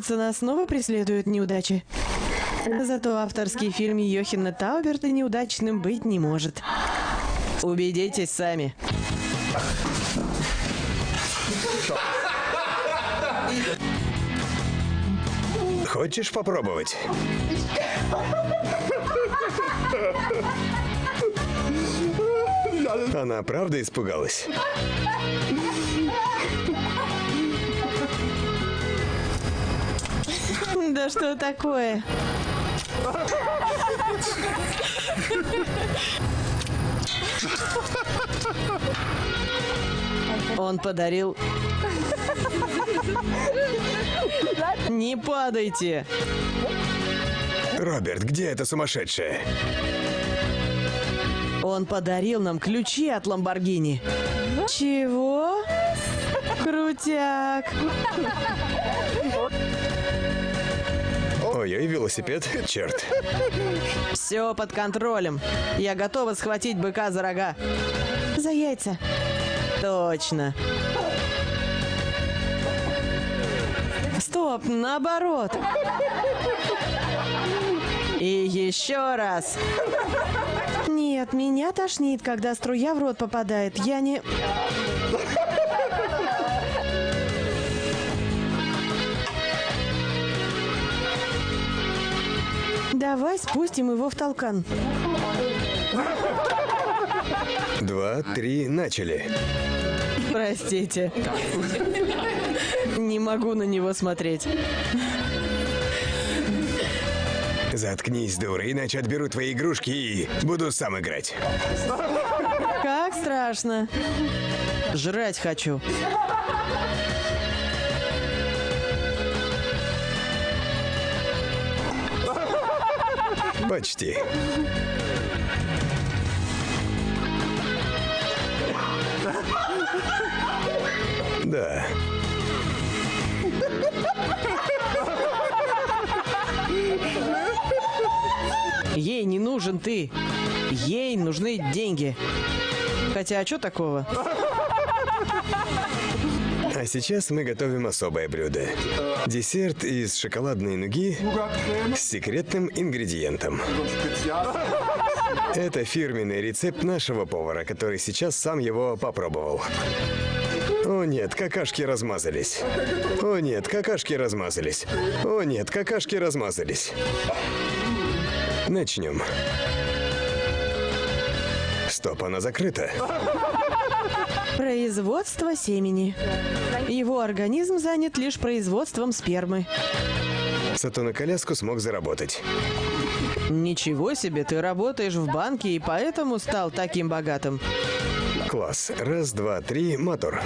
Кажется, нас снова преследуют неудачи. Зато авторский фильм Йохина Тауберта неудачным быть не может. Убедитесь сами. Хочешь попробовать? Она правда испугалась? Да что такое? Он подарил... Не падайте! Роберт, где эта сумасшедшая? Он подарил нам ключи от Ламборгини. Чего? Крутяк. Ой-ой, велосипед, черт. Все под контролем. Я готова схватить быка за рога. За яйца. Точно. Стоп, наоборот. И еще раз. Нет, меня тошнит, когда струя в рот попадает. Я не... Давай спустим его в толкан. Два, три, начали. Простите. Не могу на него смотреть. Заткнись, дура, иначе отберу твои игрушки и буду сам играть. Как страшно. Жрать хочу. Почти. Да. Ей не нужен ты. Ей нужны деньги. Хотя, а что такого? А сейчас мы готовим особое блюдо. Десерт из шоколадной нуги с секретным ингредиентом. Это фирменный рецепт нашего повара, который сейчас сам его попробовал. О нет, какашки размазались. О нет, какашки размазались. О нет, какашки размазались. Начнем. Стоп, она закрыта. Производство семени. Его организм занят лишь производством спермы. Зато на коляску смог заработать. Ничего себе, ты работаешь в банке и поэтому стал таким богатым. Класс. Раз, два, три, мотор.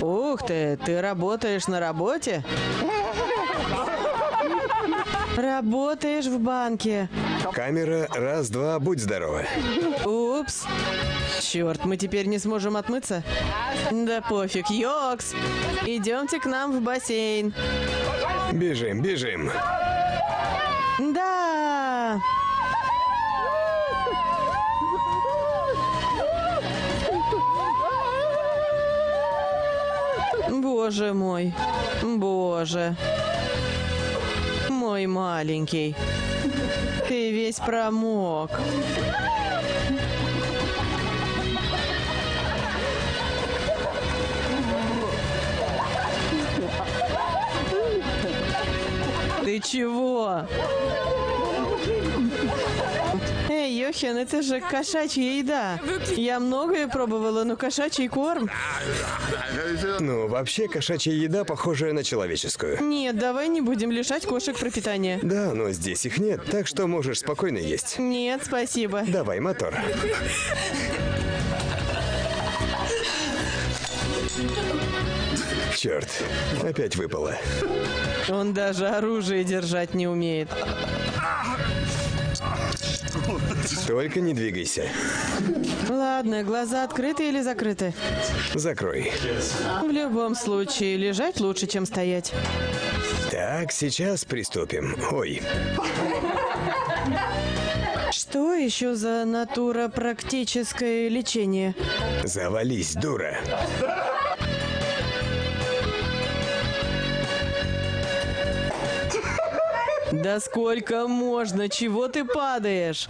Ух ты, ты работаешь на работе? Работаешь в банке. Камера. Раз, два, будь здорова. Упс. Черт, мы теперь не сможем отмыться? Да пофиг, Йокс. Идемте к нам в бассейн. Бежим, бежим. Да. Боже мой, боже. Мой маленький. Ты весь промок. Ты чего? Йохен, это же кошачья еда. Я многое пробовала, но кошачий корм... Ну, вообще, кошачья еда похожая на человеческую. Нет, давай не будем лишать кошек пропитания. Да, но здесь их нет, так что можешь спокойно есть. Нет, спасибо. Давай, мотор. Черт, опять выпало. Он даже оружие держать не умеет. Только не двигайся. Ладно, глаза открыты или закрыты? Закрой. В любом случае, лежать лучше, чем стоять. Так, сейчас приступим. Ой, Что еще за натура практическое лечение? завались, дура. Да сколько можно? Чего ты падаешь?